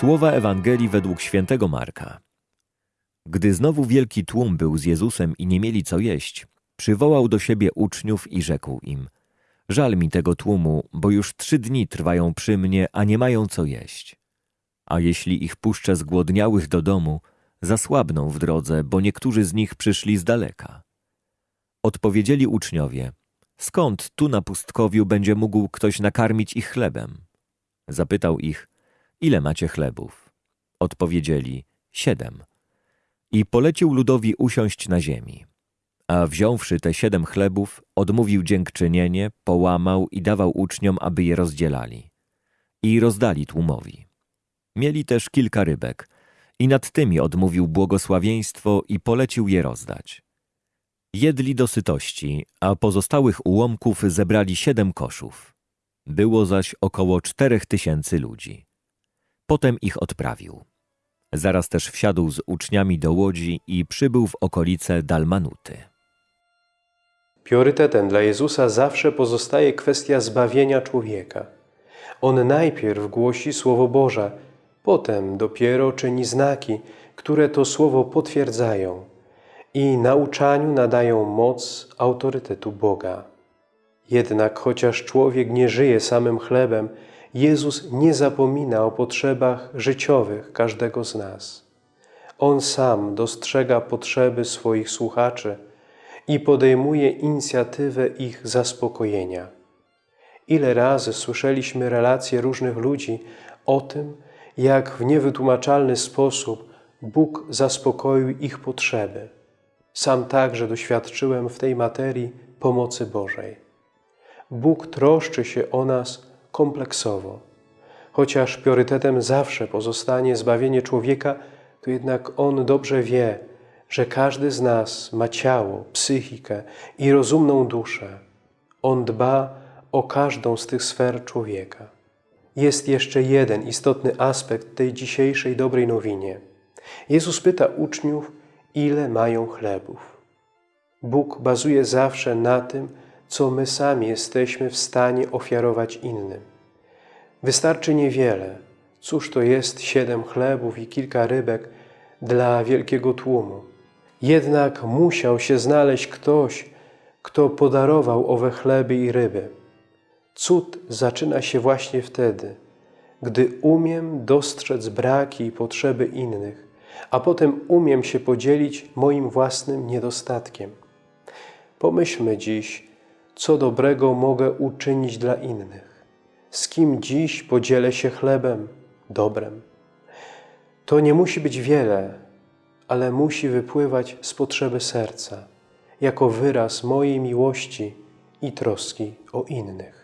Słowa Ewangelii według świętego Marka. Gdy znowu wielki tłum był z Jezusem i nie mieli co jeść, przywołał do siebie uczniów i rzekł im: Żal mi tego tłumu, bo już trzy dni trwają przy mnie, a nie mają co jeść. A jeśli ich puszczę zgłodniałych do domu, zasłabną w drodze, bo niektórzy z nich przyszli z daleka. Odpowiedzieli uczniowie: Skąd tu na pustkowiu będzie mógł ktoś nakarmić ich chlebem? Zapytał ich: Ile macie chlebów? Odpowiedzieli: Siedem. I polecił ludowi usiąść na ziemi. A wziąwszy te siedem chlebów, odmówił dziękczynienie, połamał i dawał uczniom, aby je rozdzielali. I rozdali tłumowi. Mieli też kilka rybek, i nad tymi odmówił błogosławieństwo i polecił je rozdać. Jedli do sytości, a pozostałych ułomków zebrali siedem koszów. Było zaś około czterech tysięcy ludzi. Potem ich odprawił. Zaraz też wsiadł z uczniami do łodzi i przybył w okolice Dalmanuty. Priorytetem dla Jezusa zawsze pozostaje kwestia zbawienia człowieka. On najpierw głosi Słowo Boże, potem dopiero czyni znaki, które to Słowo potwierdzają i nauczaniu nadają moc autorytetu Boga. Jednak chociaż człowiek nie żyje samym chlebem, Jezus nie zapomina o potrzebach życiowych każdego z nas. On sam dostrzega potrzeby swoich słuchaczy i podejmuje inicjatywę ich zaspokojenia. Ile razy słyszeliśmy relacje różnych ludzi o tym, jak w niewytłumaczalny sposób Bóg zaspokoił ich potrzeby. Sam także doświadczyłem w tej materii pomocy Bożej. Bóg troszczy się o nas kompleksowo. Chociaż priorytetem zawsze pozostanie zbawienie człowieka, to jednak On dobrze wie, że każdy z nas ma ciało, psychikę i rozumną duszę. On dba o każdą z tych sfer człowieka. Jest jeszcze jeden istotny aspekt tej dzisiejszej dobrej nowinie. Jezus pyta uczniów, ile mają chlebów. Bóg bazuje zawsze na tym, co my sami jesteśmy w stanie ofiarować innym. Wystarczy niewiele. Cóż to jest siedem chlebów i kilka rybek dla wielkiego tłumu? Jednak musiał się znaleźć ktoś, kto podarował owe chleby i ryby. Cud zaczyna się właśnie wtedy, gdy umiem dostrzec braki i potrzeby innych, a potem umiem się podzielić moim własnym niedostatkiem. Pomyślmy dziś, co dobrego mogę uczynić dla innych. Z kim dziś podzielę się chlebem, dobrem. To nie musi być wiele, ale musi wypływać z potrzeby serca, jako wyraz mojej miłości i troski o innych.